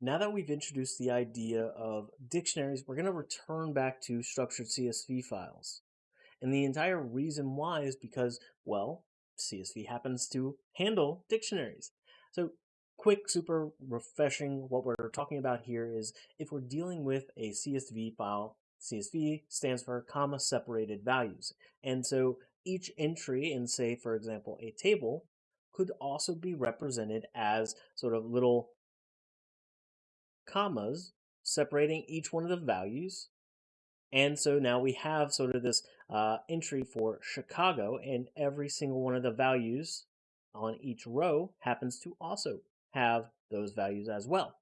now that we've introduced the idea of dictionaries, we're going to return back to structured CSV files. And the entire reason why is because, well, CSV happens to handle dictionaries. So quick, super refreshing, what we're talking about here is if we're dealing with a CSV file, CSV stands for comma separated values. And so each entry in, say, for example, a table could also be represented as sort of little commas separating each one of the values. And so now we have sort of this uh, entry for Chicago, and every single one of the values on each row happens to also have those values as well.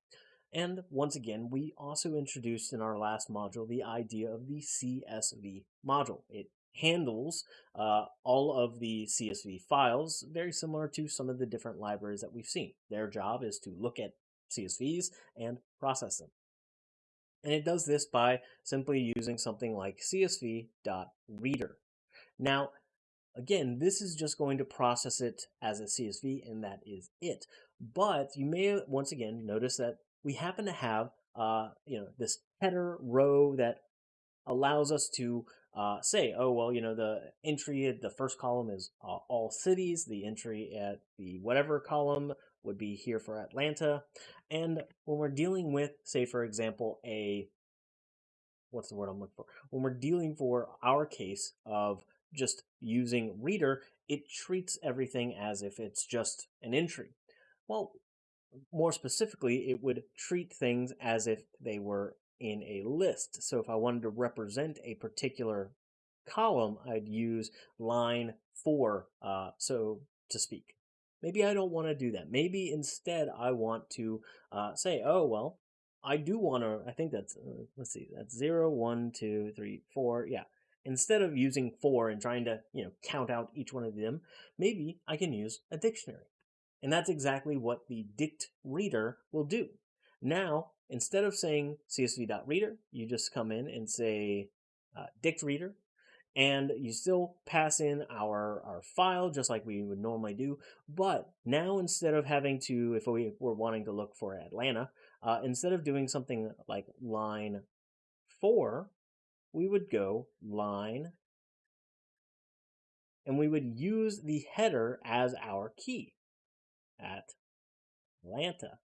And once again, we also introduced in our last module the idea of the CSV module. It handles uh, all of the CSV files, very similar to some of the different libraries that we've seen. Their job is to look at CSVs and process them. And it does this by simply using something like csv.reader. Now, again, this is just going to process it as a CSV, and that is it. But you may once again notice that we happen to have uh, you know this header row that allows us to uh, say, oh, well, you know, the entry at the first column is uh, all cities. The entry at the whatever column would be here for Atlanta. And when we're dealing with, say, for example, a, what's the word I'm looking for? When we're dealing for our case of just using reader, it treats everything as if it's just an entry. Well, more specifically, it would treat things as if they were in a list. So if I wanted to represent a particular column, I'd use line four, uh, so to speak. Maybe I don't want to do that. Maybe instead I want to uh, say, oh, well, I do want to, I think that's, uh, let's see, that's zero, one, two, three, four. Yeah. Instead of using four and trying to, you know, count out each one of them, maybe I can use a dictionary. And that's exactly what the dict reader will do. Now, instead of saying csv.reader, you just come in and say uh, dict reader, and you still pass in our, our file just like we would normally do. But now instead of having to, if we were wanting to look for Atlanta, uh, instead of doing something like line four, we would go line and we would use the header as our key at Atlanta.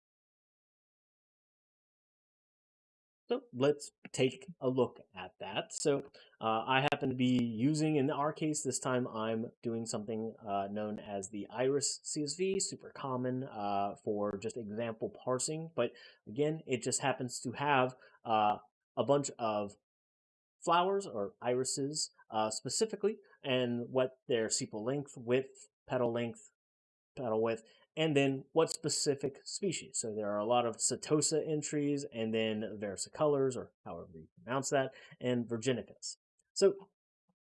So let's take a look at that. So uh, I happen to be using, in our case, this time I'm doing something uh, known as the Iris CSV, super common uh, for just example parsing. But again, it just happens to have uh, a bunch of flowers or irises uh, specifically and what their sepal length, width, petal length, petal width, and then what specific species. So there are a lot of Setosa entries and then versicolors, or however you pronounce that, and Virginicas. So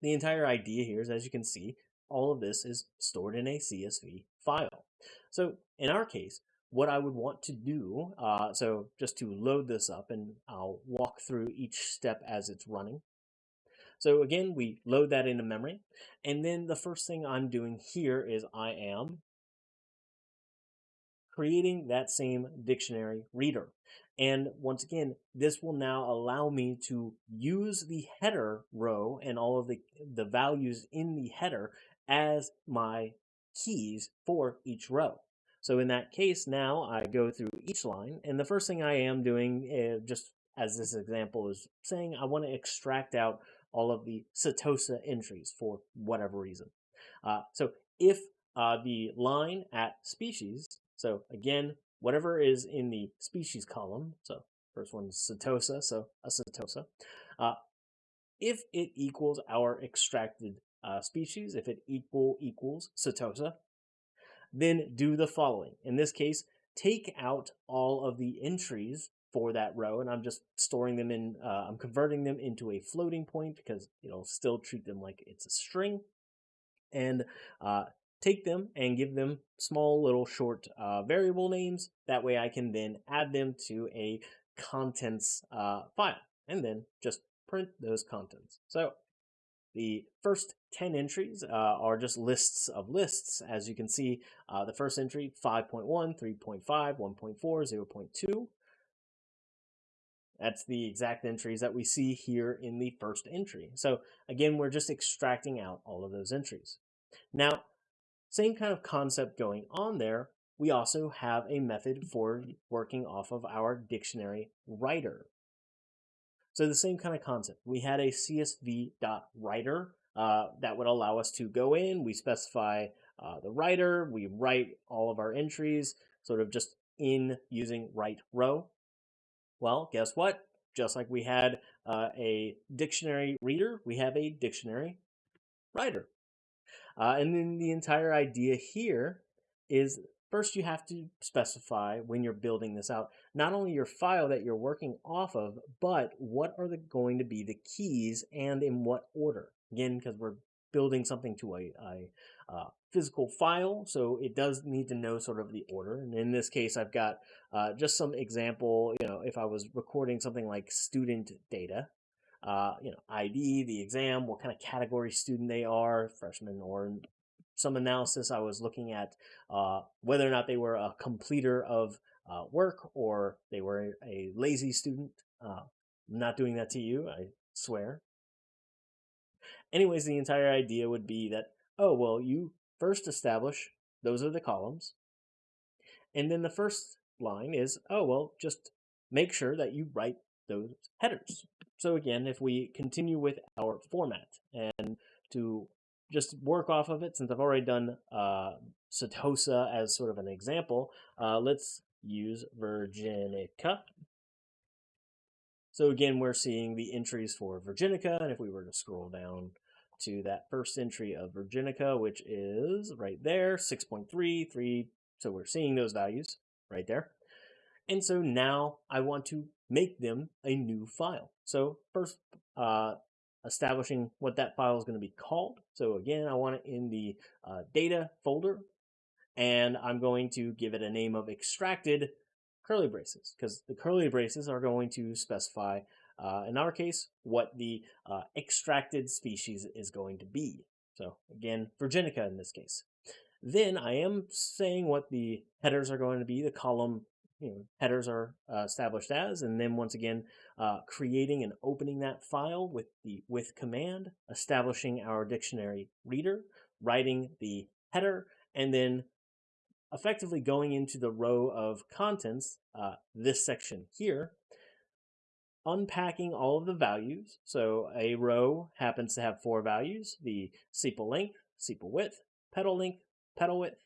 the entire idea here is, as you can see, all of this is stored in a CSV file. So in our case, what I would want to do, uh, so just to load this up and I'll walk through each step as it's running. So again, we load that into memory. And then the first thing I'm doing here is I am creating that same dictionary reader. And once again, this will now allow me to use the header row and all of the, the values in the header as my keys for each row. So in that case, now I go through each line, and the first thing I am doing, uh, just as this example is saying, I want to extract out all of the Setosa entries for whatever reason. Uh, so if uh, the line at species so again, whatever is in the species column, so first one is Setosa, so a Setosa, uh, if it equals our extracted uh, species, if it equal equals Setosa, then do the following. In this case, take out all of the entries for that row, and I'm just storing them in, uh, I'm converting them into a floating point because it'll still treat them like it's a string. And uh, take them and give them small little short uh, variable names. That way I can then add them to a contents uh, file and then just print those contents. So the first 10 entries uh, are just lists of lists. As you can see, uh, the first entry 5.1, 3.5, 1.4, 0.2. That's the exact entries that we see here in the first entry. So again, we're just extracting out all of those entries. Now, same kind of concept going on there. We also have a method for working off of our dictionary writer. So the same kind of concept. We had a csv.writer uh, that would allow us to go in, we specify uh, the writer, we write all of our entries, sort of just in using write row. Well, guess what? Just like we had uh, a dictionary reader, we have a dictionary writer. Uh, and then the entire idea here is first you have to specify when you're building this out, not only your file that you're working off of, but what are the, going to be the keys and in what order. Again, because we're building something to a, a uh, physical file, so it does need to know sort of the order. And in this case, I've got uh, just some example, you know, if I was recording something like student data, uh, you know, ID, the exam, what kind of category student they are, freshman or some analysis. I was looking at uh, whether or not they were a completer of uh, work or they were a lazy student. Uh, I'm not doing that to you, I swear. Anyways, the entire idea would be that, oh, well, you first establish those are the columns. And then the first line is, oh, well, just make sure that you write those headers. So again, if we continue with our format and to just work off of it, since I've already done uh, as sort of an example, uh, let's use Virginica. So again, we're seeing the entries for Virginica, and if we were to scroll down to that first entry of Virginica, which is right there, 6.3, 3, so we're seeing those values right there. And so now I want to make them a new file. So first, uh, establishing what that file is going to be called. So again, I want it in the uh, data folder, and I'm going to give it a name of extracted curly braces because the curly braces are going to specify, uh, in our case, what the uh, extracted species is going to be. So again, Virginica in this case. Then I am saying what the headers are going to be, the column you know, headers are uh, established as, and then once again, uh, creating and opening that file with the with command, establishing our dictionary reader, writing the header, and then effectively going into the row of contents, uh, this section here, unpacking all of the values. So a row happens to have four values, the sepal length, sepal width, petal length, petal width,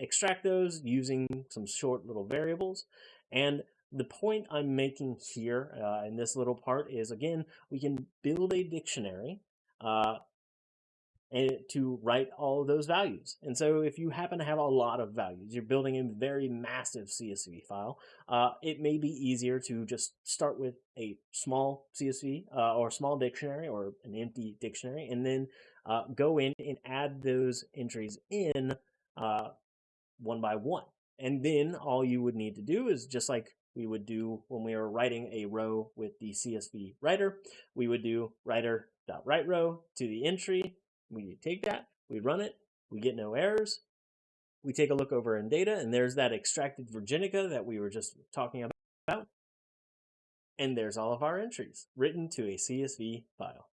extract those using some short little variables. And the point I'm making here uh, in this little part is, again, we can build a dictionary uh, and to write all of those values. And so if you happen to have a lot of values, you're building a very massive CSV file, uh, it may be easier to just start with a small CSV uh, or small dictionary or an empty dictionary and then uh, go in and add those entries in uh, one by one. And then all you would need to do is just like we would do when we were writing a row with the CSV writer, we would do writer.write row to the entry. We take that, we run it, we get no errors. We take a look over in data, and there's that extracted Virginica that we were just talking about. And there's all of our entries written to a CSV file.